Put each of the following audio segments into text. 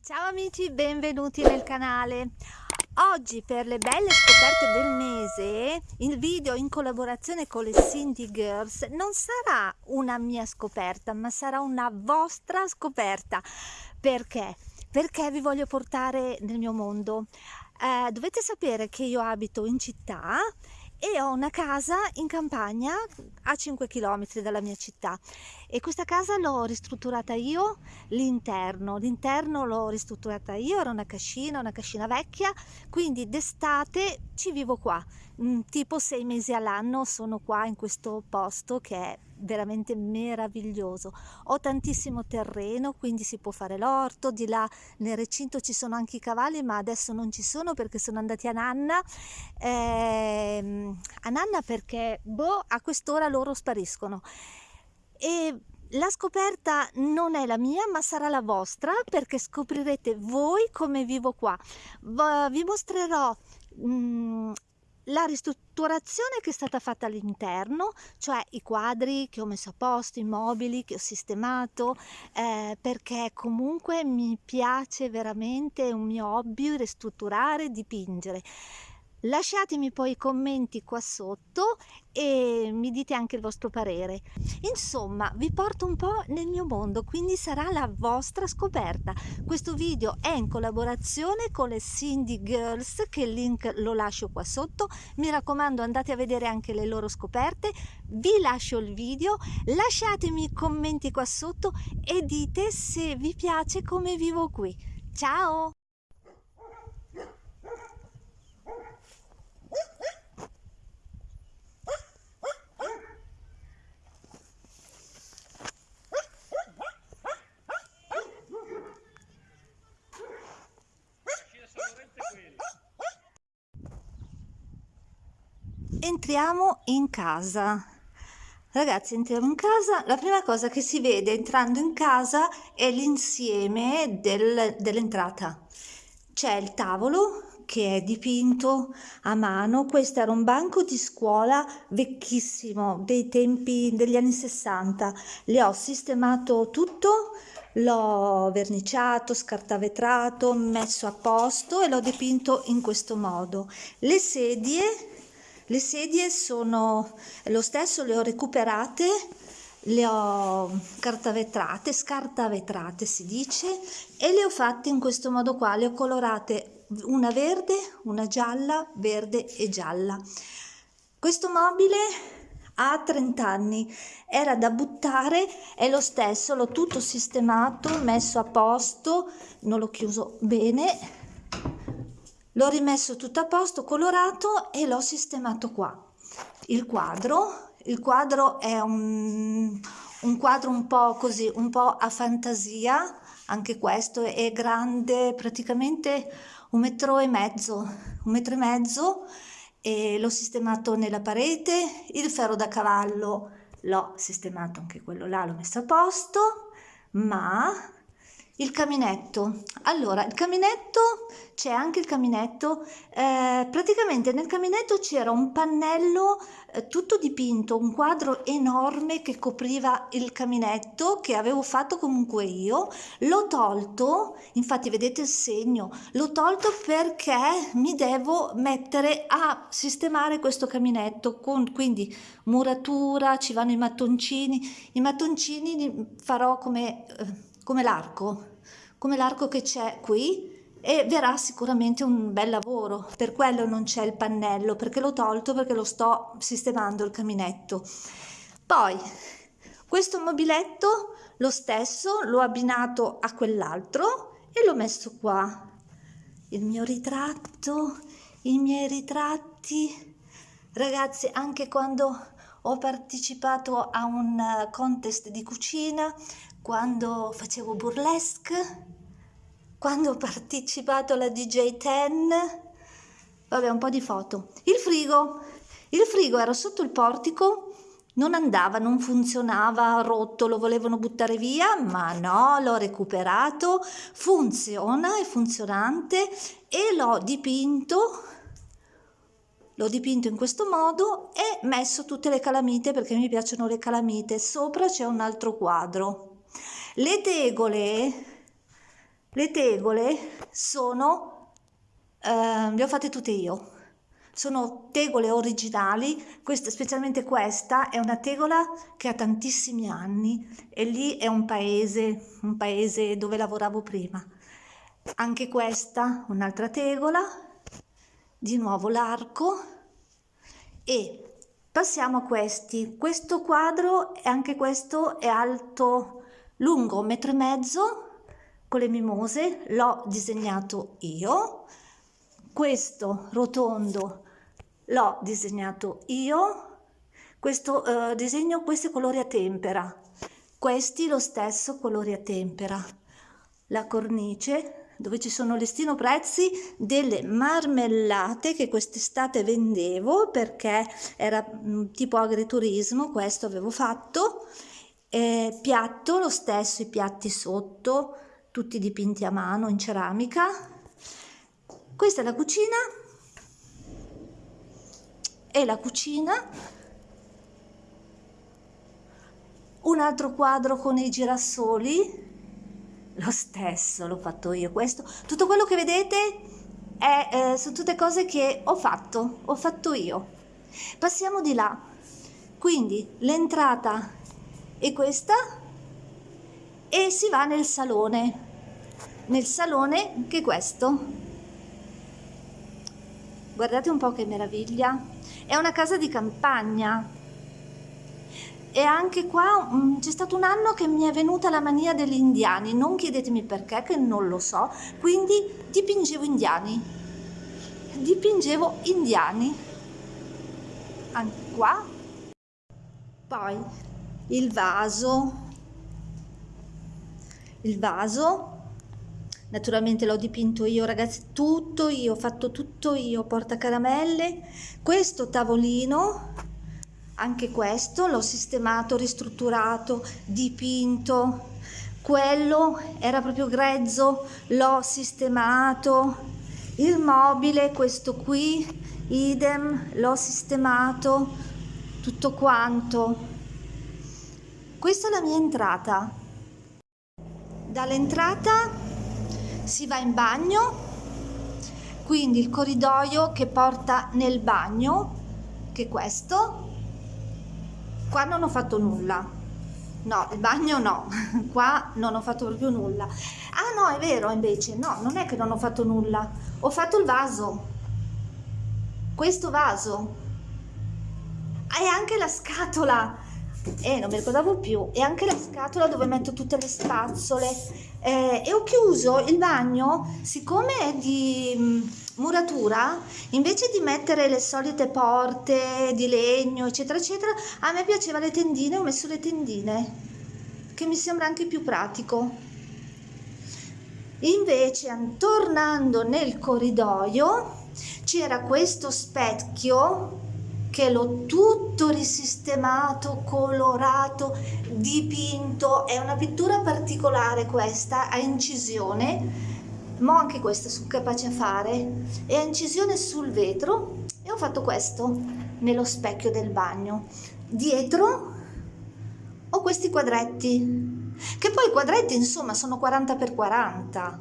Ciao amici, benvenuti nel canale. Oggi per le belle scoperte del mese, il video in collaborazione con le Cindy Girls non sarà una mia scoperta, ma sarà una vostra scoperta. Perché? Perché vi voglio portare nel mio mondo. Eh, dovete sapere che io abito in città e ho una casa in campagna a 5 km dalla mia città. E questa casa l'ho ristrutturata io l'interno. L'interno l'ho ristrutturata io era una cascina una cascina vecchia. Quindi d'estate ci vivo qua tipo sei mesi all'anno sono qua in questo posto che è veramente meraviglioso. Ho tantissimo terreno quindi si può fare l'orto di là nel recinto ci sono anche i cavalli ma adesso non ci sono perché sono andati a nanna. Eh, a nanna perché boh a quest'ora loro spariscono. E la scoperta non è la mia ma sarà la vostra perché scoprirete voi come vivo qua. Vi mostrerò mm, la ristrutturazione che è stata fatta all'interno, cioè i quadri che ho messo a posto, i mobili che ho sistemato, eh, perché comunque mi piace veramente, è un mio hobby ristrutturare, dipingere. Lasciatemi poi i commenti qua sotto e mi dite anche il vostro parere. Insomma, vi porto un po' nel mio mondo, quindi sarà la vostra scoperta. Questo video è in collaborazione con le Cindy Girls, che il link lo lascio qua sotto. Mi raccomando, andate a vedere anche le loro scoperte. Vi lascio il video, lasciatemi i commenti qua sotto e dite se vi piace come vivo qui. Ciao! Entriamo in casa. Ragazzi entriamo in casa. La prima cosa che si vede entrando in casa è l'insieme del, dell'entrata. C'è il tavolo che è dipinto a mano. Questo era un banco di scuola vecchissimo dei tempi degli anni 60 le ho sistemato tutto l'ho verniciato scartavetrato messo a posto e l'ho dipinto in questo modo. Le sedie le sedie sono lo stesso, le ho recuperate, le ho cartavetrate, scartavetrate si dice, e le ho fatte in questo modo qua, le ho colorate una verde, una gialla, verde e gialla. Questo mobile ha 30 anni, era da buttare, è lo stesso, l'ho tutto sistemato, messo a posto, non l'ho chiuso bene, l'ho rimesso tutto a posto colorato e l'ho sistemato qua. Il quadro il quadro è un, un quadro un po' così un po' a fantasia anche questo è grande praticamente un metro e mezzo un metro e mezzo e l'ho sistemato nella parete il ferro da cavallo l'ho sistemato anche quello là l'ho messo a posto ma il caminetto. Allora il caminetto c'è anche il caminetto. Eh, praticamente nel caminetto c'era un pannello eh, tutto dipinto un quadro enorme che copriva il caminetto che avevo fatto comunque io. L'ho tolto infatti vedete il segno l'ho tolto perché mi devo mettere a sistemare questo caminetto con quindi muratura ci vanno i mattoncini. I mattoncini farò come eh, come l'arco, come l'arco che c'è qui e verrà sicuramente un bel lavoro. Per quello non c'è il pannello, perché l'ho tolto perché lo sto sistemando il caminetto. Poi questo mobiletto lo stesso l'ho abbinato a quell'altro e l'ho messo qua. Il mio ritratto, i miei ritratti. Ragazzi, anche quando ho partecipato a un contest di cucina quando facevo burlesque, quando ho partecipato alla DJ 10, vabbè un po' di foto. Il frigo, il frigo era sotto il portico, non andava, non funzionava, rotto, lo volevano buttare via, ma no, l'ho recuperato, funziona, è funzionante e l'ho dipinto l'ho dipinto in questo modo e messo tutte le calamite perché mi piacciono le calamite. Sopra c'è un altro quadro le tegole le tegole sono eh, le ho fatte tutte io. Sono tegole originali questa, specialmente questa è una tegola che ha tantissimi anni e lì è un paese un paese dove lavoravo prima. Anche questa un'altra tegola di nuovo l'arco e passiamo a questi. Questo quadro anche questo è alto lungo un metro e mezzo con le mimose l'ho disegnato io. Questo rotondo l'ho disegnato io. Questo eh, disegno questi colori a tempera. Questi lo stesso colori a tempera. La cornice dove ci sono listino prezzi delle marmellate che quest'estate vendevo perché era mm, tipo agriturismo questo avevo fatto eh, piatto lo stesso i piatti sotto tutti dipinti a mano in ceramica. Questa è la cucina. E la cucina. Un altro quadro con i girasoli lo stesso l'ho fatto io questo. Tutto quello che vedete è, eh, sono tutte cose che ho fatto ho fatto io. Passiamo di là. Quindi l'entrata è questa? E si va nel salone. Nel salone che è questo. Guardate un po' che meraviglia. È una casa di campagna. E anche qua mm, c'è stato un anno che mi è venuta la mania degli indiani, non chiedetemi perché, che non lo so, quindi dipingevo indiani, dipingevo indiani, anche qua, poi il vaso, il vaso, naturalmente l'ho dipinto io ragazzi, tutto io, ho fatto tutto io, porta caramelle, questo tavolino, anche questo l'ho sistemato, ristrutturato, dipinto, quello era proprio grezzo, l'ho sistemato, il mobile, questo qui, idem, l'ho sistemato, tutto quanto. Questa è la mia entrata. Dall'entrata si va in bagno, quindi il corridoio che porta nel bagno, che è questo, qua non ho fatto nulla. No il bagno no. Qua non ho fatto proprio nulla. Ah no è vero invece. No non è che non ho fatto nulla. Ho fatto il vaso. Questo vaso. E anche la scatola eh, non mi ricordavo più. E anche la scatola dove metto tutte le spazzole. Eh, e ho chiuso il bagno siccome è di mm, muratura invece di mettere le solite porte di legno eccetera eccetera a me piaceva le tendine ho messo le tendine che mi sembra anche più pratico. Invece tornando nel corridoio c'era questo specchio che l'ho tutto risistemato, colorato, dipinto, è una pittura particolare questa, a incisione, ma anche questa sono capace a fare, è a incisione sul vetro e ho fatto questo nello specchio del bagno. Dietro ho questi quadretti, che poi i quadretti insomma sono 40 x 40,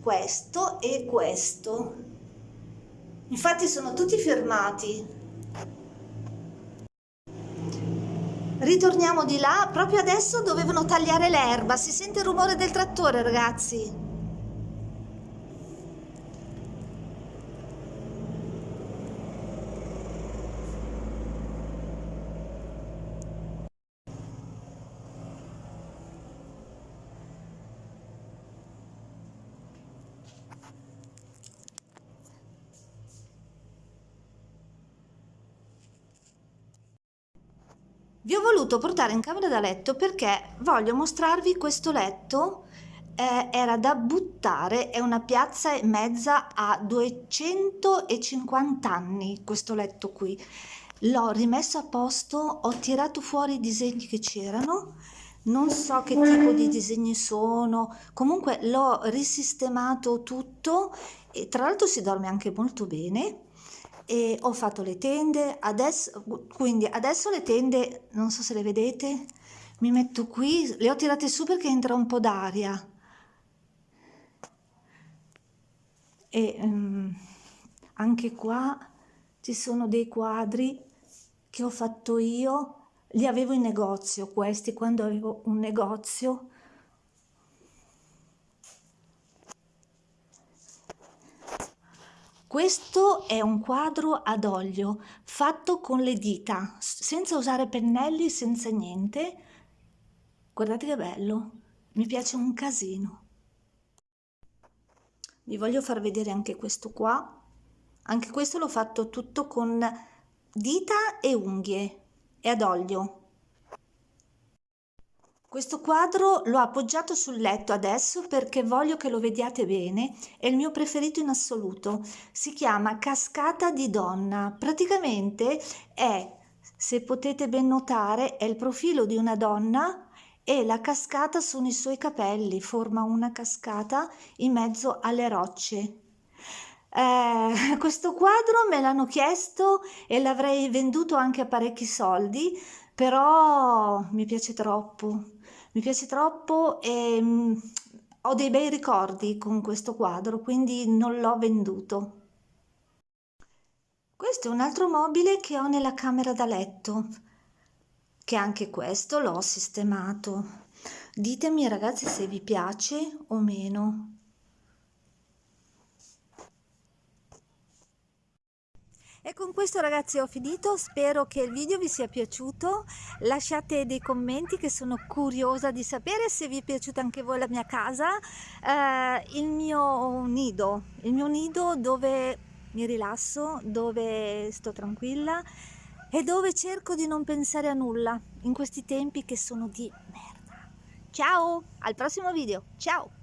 questo e questo. Infatti sono tutti firmati Ritorniamo di là, proprio adesso dovevano tagliare l'erba, si sente il rumore del trattore ragazzi. Vi ho voluto portare in camera da letto perché voglio mostrarvi questo letto eh, era da buttare, è una piazza e mezza a 250 anni questo letto qui. L'ho rimesso a posto, ho tirato fuori i disegni che c'erano, non so che tipo di disegni sono, comunque l'ho risistemato tutto e tra l'altro si dorme anche molto bene e ho fatto le tende adesso quindi adesso le tende non so se le vedete mi metto qui le ho tirate su perché entra un po' d'aria. E um, anche qua ci sono dei quadri che ho fatto io li avevo in negozio questi quando avevo un negozio Questo è un quadro ad olio fatto con le dita, senza usare pennelli, senza niente. Guardate che bello, mi piace un casino. Vi voglio far vedere anche questo qua. Anche questo l'ho fatto tutto con dita e unghie e ad olio. Questo quadro l'ho appoggiato sul letto adesso perché voglio che lo vediate bene, è il mio preferito in assoluto. Si chiama Cascata di donna. Praticamente è, se potete ben notare, è il profilo di una donna e la cascata sono i suoi capelli, forma una cascata in mezzo alle rocce. Eh, questo quadro me l'hanno chiesto e l'avrei venduto anche a parecchi soldi, però mi piace troppo mi piace troppo e mm, ho dei bei ricordi con questo quadro, quindi non l'ho venduto. Questo è un altro mobile che ho nella camera da letto, che anche questo l'ho sistemato. Ditemi ragazzi se vi piace o meno. E con questo ragazzi ho finito, spero che il video vi sia piaciuto, lasciate dei commenti che sono curiosa di sapere se vi è piaciuta anche voi la mia casa, eh, il mio nido, il mio nido dove mi rilasso, dove sto tranquilla e dove cerco di non pensare a nulla in questi tempi che sono di merda. Ciao, al prossimo video, ciao!